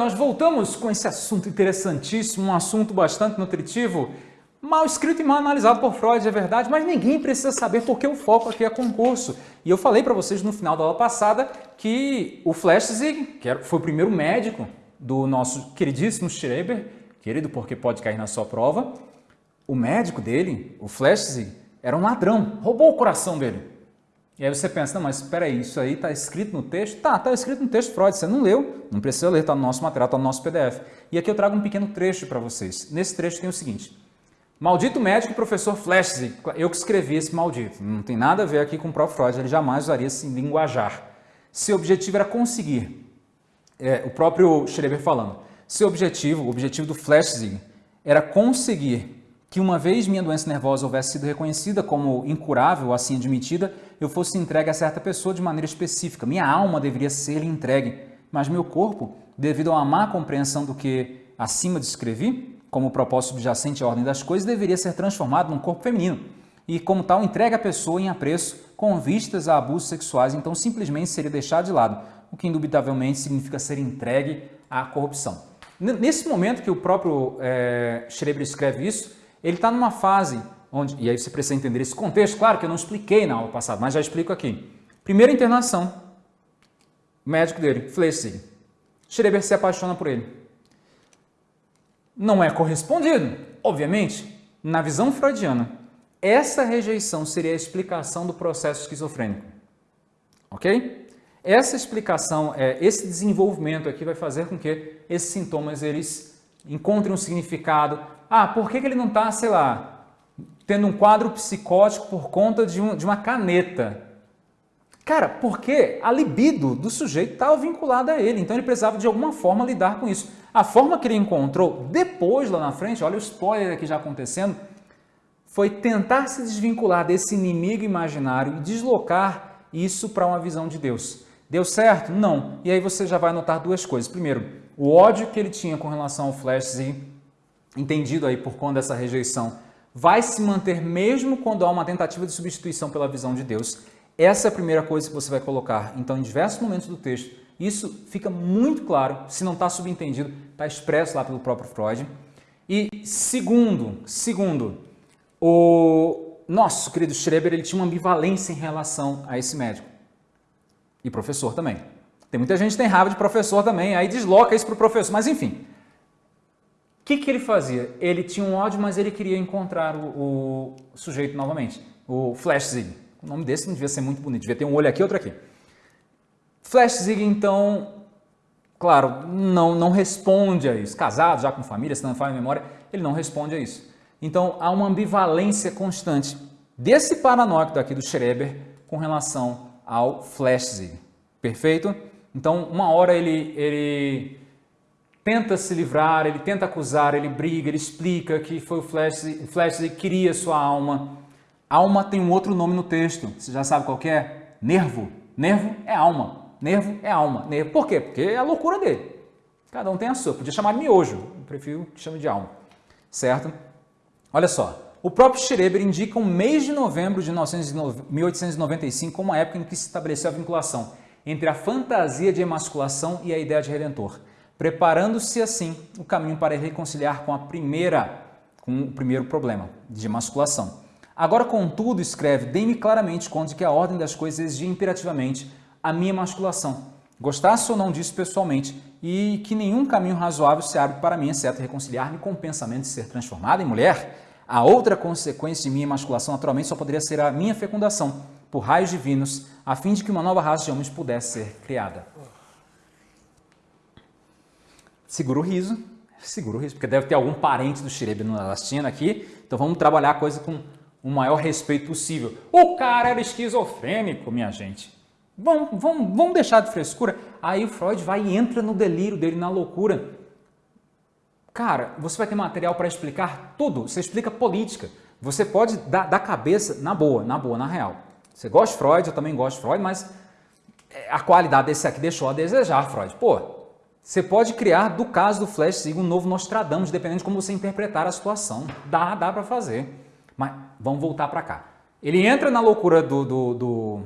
Nós voltamos com esse assunto interessantíssimo, um assunto bastante nutritivo, mal escrito e mal analisado por Freud, é verdade, mas ninguém precisa saber porque o foco aqui é concurso. E eu falei para vocês no final da aula passada que o Flechsig, que foi o primeiro médico do nosso queridíssimo Schreber, querido porque pode cair na sua prova, o médico dele, o Flechsig, era um ladrão, roubou o coração dele. E aí você pensa, não, mas espera aí, isso aí está escrito no texto? Tá, está escrito no texto Freud, você não leu, não precisa ler, está no nosso material, está no nosso PDF. E aqui eu trago um pequeno trecho para vocês. Nesse trecho tem o seguinte, Maldito médico e professor Flechsig, eu que escrevi esse maldito, não tem nada a ver aqui com o próprio Freud, ele jamais usaria esse linguajar. Seu objetivo era conseguir, é, o próprio Schreber falando, seu objetivo, o objetivo do Flechsig, era conseguir que uma vez minha doença nervosa houvesse sido reconhecida como incurável, assim admitida, eu fosse entregue a certa pessoa de maneira específica. Minha alma deveria ser entregue, mas meu corpo, devido a uma má compreensão do que acima descrevi, como propósito subjacente à ordem das coisas, deveria ser transformado num corpo feminino e, como tal, entregue a pessoa em apreço com vistas a abusos sexuais, então simplesmente seria deixado de lado, o que indubitavelmente significa ser entregue à corrupção. Nesse momento que o próprio é, Schreber escreve isso, ele está numa fase onde, e aí você precisa entender esse contexto, claro que eu não expliquei na aula passada, mas já explico aqui. Primeira internação, o médico dele, Flechsig. Schreber se apaixona por ele. Não é correspondido, obviamente, na visão freudiana. Essa rejeição seria a explicação do processo esquizofrênico. Ok? Essa explicação, é, esse desenvolvimento aqui vai fazer com que esses sintomas eles encontrem um significado, ah, por que ele não está, sei lá, tendo um quadro psicótico por conta de, um, de uma caneta? Cara, porque a libido do sujeito estava vinculada a ele, então ele precisava de alguma forma lidar com isso. A forma que ele encontrou depois, lá na frente, olha o spoiler aqui já acontecendo, foi tentar se desvincular desse inimigo imaginário e deslocar isso para uma visão de Deus. Deu certo? Não. E aí você já vai notar duas coisas. Primeiro, o ódio que ele tinha com relação ao Flash entendido aí por conta dessa rejeição, vai se manter mesmo quando há uma tentativa de substituição pela visão de Deus. Essa é a primeira coisa que você vai colocar. Então, em diversos momentos do texto, isso fica muito claro, se não está subentendido, está expresso lá pelo próprio Freud. E segundo, segundo, o nosso querido Schreber ele tinha uma ambivalência em relação a esse médico. E professor também. Tem muita gente que tem raiva de professor também, aí desloca isso para o professor. Mas enfim, que, que ele fazia? Ele tinha um ódio, mas ele queria encontrar o, o sujeito novamente, o Flashzig. O nome desse não devia ser muito bonito, devia ter um olho aqui outro aqui. Flashzig, então, claro, não, não responde a isso. Casado, já com família, se não a memória, ele não responde a isso. Então, há uma ambivalência constante desse paranoico daqui do Schreber com relação ao Flashzig. Perfeito? Então, uma hora ele, ele tenta se livrar, ele tenta acusar, ele briga, ele explica que foi o Flash, Flash que queria sua alma. Alma tem um outro nome no texto, você já sabe qual é? Nervo. Nervo é alma. Nervo é alma. Nervo. Por quê? Porque é a loucura dele. Cada um tem a sua. Podia chamar de miojo, eu prefiro que chame de alma. Certo? Olha só, o próprio Schreber indica o mês de novembro de 1895 como a época em que se estabeleceu a vinculação entre a fantasia de emasculação e a ideia de redentor preparando-se assim o caminho para reconciliar com a primeira, com o primeiro problema de masculação. Agora, contudo, escreve, dê-me claramente conta de que a ordem das coisas exigia imperativamente a minha masculação, gostasse ou não disso pessoalmente, e que nenhum caminho razoável se abre para mim, exceto reconciliar-me com o pensamento de ser transformada em mulher. A outra consequência de minha masculação, naturalmente, só poderia ser a minha fecundação, por raios divinos, a fim de que uma nova raça de homens pudesse ser criada segura o riso, segura o riso, porque deve ter algum parente do Xerebe assistindo aqui, então vamos trabalhar a coisa com o maior respeito possível. O cara era esquizofrênico, minha gente. Vamos, vamos, vamos deixar de frescura. Aí o Freud vai e entra no delírio dele, na loucura. Cara, você vai ter material para explicar tudo. Você explica política. Você pode dar, dar cabeça na boa, na boa, na real. Você gosta de Freud, eu também gosto de Freud, mas a qualidade desse aqui deixou a desejar, Freud. Pô, você pode criar, do caso do Flash um novo Nostradamus, dependendo de como você interpretar a situação. Dá, dá para fazer. Mas vamos voltar para cá. Ele entra na loucura do, do, do,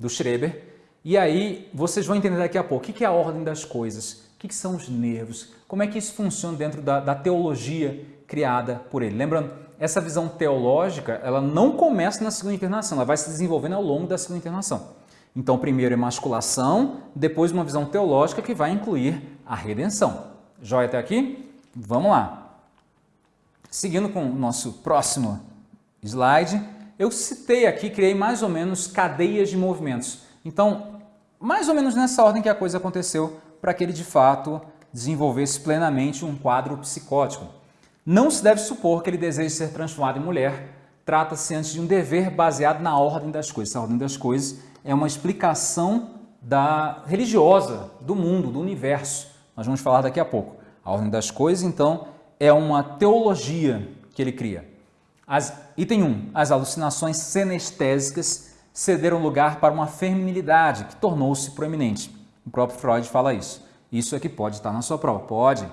do Schreber E aí vocês vão entender daqui a pouco o que é a ordem das coisas, o que são os nervos, como é que isso funciona dentro da, da teologia criada por ele. Lembrando, essa visão teológica, ela não começa na segunda internação, ela vai se desenvolvendo ao longo da segunda internação. Então, primeiro emasculação, depois uma visão teológica que vai incluir a redenção. Joia até aqui? Vamos lá. Seguindo com o nosso próximo slide, eu citei aqui, criei mais ou menos cadeias de movimentos. Então, mais ou menos nessa ordem que a coisa aconteceu para que ele de fato desenvolvesse plenamente um quadro psicótico. Não se deve supor que ele deseje ser transformado em mulher, trata-se antes de um dever baseado na ordem das coisas. A ordem das coisas é uma explicação da religiosa do mundo, do universo. Nós vamos falar daqui a pouco. A ordem das coisas, então, é uma teologia que ele cria. As, item 1. As alucinações senestésicas cederam lugar para uma feminilidade que tornou-se proeminente. O próprio Freud fala isso. Isso é que pode estar na sua prova. Pode.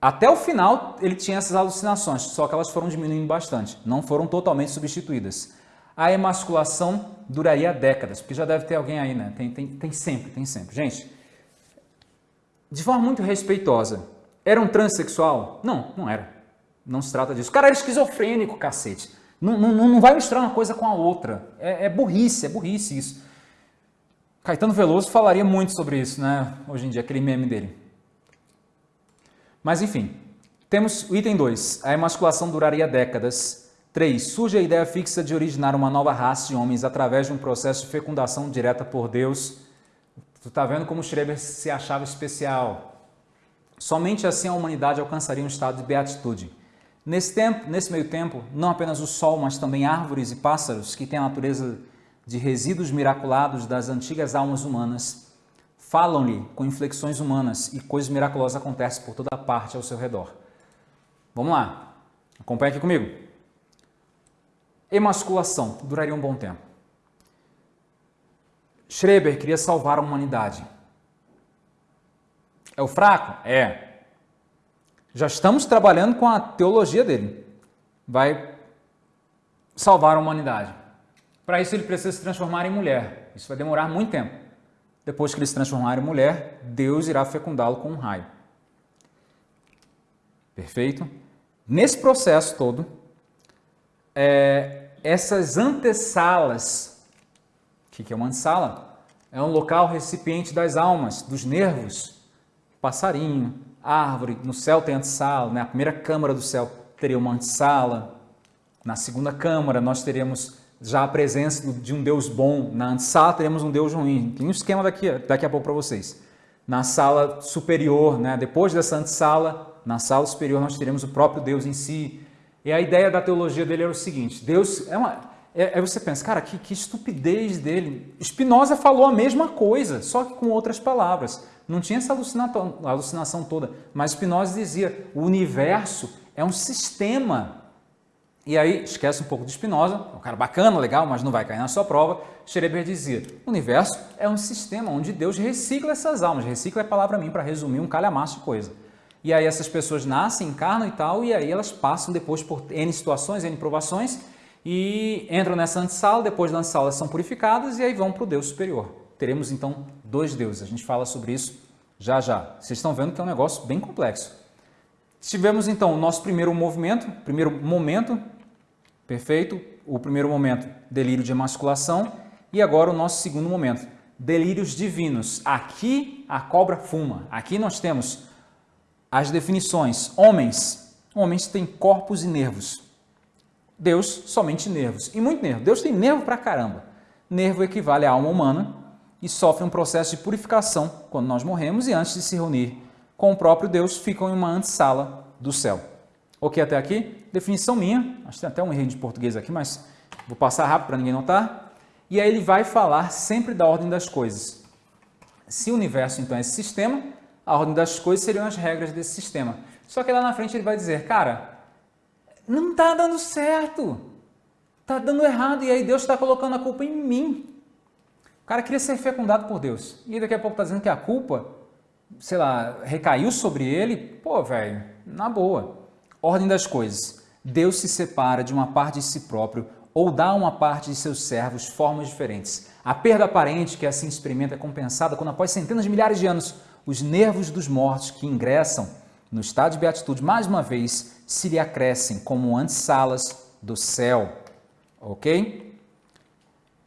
Até o final ele tinha essas alucinações, só que elas foram diminuindo bastante, não foram totalmente substituídas. A emasculação duraria décadas, porque já deve ter alguém aí, né? Tem, tem, tem sempre, tem sempre. Gente, de forma muito respeitosa, era um transexual? Não, não era. Não se trata disso. O cara era esquizofrênico, cacete. Não, não, não vai misturar uma coisa com a outra. É, é burrice, é burrice isso. Caetano Veloso falaria muito sobre isso, né? Hoje em dia, aquele meme dele. Mas enfim, temos o item 2. A emasculação duraria décadas. 3. Surge a ideia fixa de originar uma nova raça de homens através de um processo de fecundação direta por Deus. Tu tá vendo como Schreber se achava especial. Somente assim a humanidade alcançaria um estado de beatitude. Nesse, tempo, nesse meio tempo, não apenas o sol, mas também árvores e pássaros, que têm a natureza de resíduos miraculados das antigas almas humanas, falam-lhe com inflexões humanas e coisas miraculosas acontecem por toda parte ao seu redor. Vamos lá, acompanhe aqui comigo. Emasculação duraria um bom tempo. Schreber queria salvar a humanidade. É o fraco? É. Já estamos trabalhando com a teologia dele. Vai salvar a humanidade. Para isso ele precisa se transformar em mulher. Isso vai demorar muito tempo. Depois que ele se transformar em mulher, Deus irá fecundá-lo com um raio. Perfeito? Nesse processo todo, é, essas antessalas, o que, é uma antessala? É um local recipiente das almas, dos nervos, passarinho, árvore, no céu tem antessala, né? a primeira câmara do céu teria uma antessala, na segunda câmara nós teríamos já a presença de um Deus bom, na antessala teremos um Deus ruim. Tem um esquema daqui, daqui a pouco para vocês. Na sala superior, né? depois dessa antessala, na sala superior nós teremos o próprio Deus em si. E a ideia da teologia dele era o seguinte, Deus é uma... É, é você pensa, cara, que, que estupidez dele. Spinoza falou a mesma coisa, só que com outras palavras. Não tinha essa alucinação toda, mas Spinoza dizia, o universo é um sistema. E aí, esquece um pouco de Spinoza, é um cara bacana, legal, mas não vai cair na sua prova. Schreber dizia, o universo é um sistema onde Deus recicla essas almas. Recicla é palavra mim para resumir um calhamaço de coisa. E aí essas pessoas nascem, encarnam e tal, e aí elas passam depois por N situações, N provações, e entram nessa antessala, depois da antessala são purificadas e aí vão para o Deus superior teremos então dois deuses. A gente fala sobre isso já já. Vocês estão vendo que é um negócio bem complexo. Tivemos então o nosso primeiro movimento, primeiro momento, perfeito, o primeiro momento, delírio de emasculação, e agora o nosso segundo momento, delírios divinos. Aqui a cobra fuma. Aqui nós temos as definições. Homens, homens têm corpos e nervos. Deus, somente nervos. E muito nervo. Deus tem nervo pra caramba. Nervo equivale à alma humana, e sofrem um processo de purificação quando nós morremos e antes de se reunir com o próprio Deus, ficam em uma antessala do céu. Ok até aqui? Definição minha, acho que tem até um erro de português aqui, mas vou passar rápido para ninguém notar. E aí ele vai falar sempre da ordem das coisas. Se o universo então é esse sistema, a ordem das coisas seriam as regras desse sistema. Só que lá na frente ele vai dizer, cara, não está dando certo, está dando errado e aí Deus está colocando a culpa em mim. O cara queria ser fecundado por Deus. E daqui a pouco está dizendo que a culpa, sei lá, recaiu sobre ele. Pô, velho, na boa. Ordem das coisas. Deus se separa de uma parte de si próprio ou dá a uma parte de seus servos formas diferentes. A perda aparente que assim experimenta é compensada quando, após centenas de milhares de anos, os nervos dos mortos que ingressam no estado de beatitude, mais uma vez, se lhe acrescem como antessalas do céu. Ok?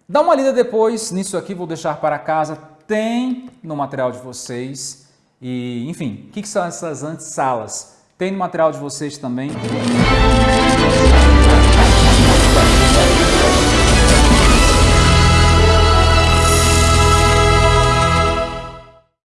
Dá uma lida depois nisso aqui, vou deixar para casa. Tem no material de vocês. E, enfim, o que, são essas antessalas? Tem no material de vocês também.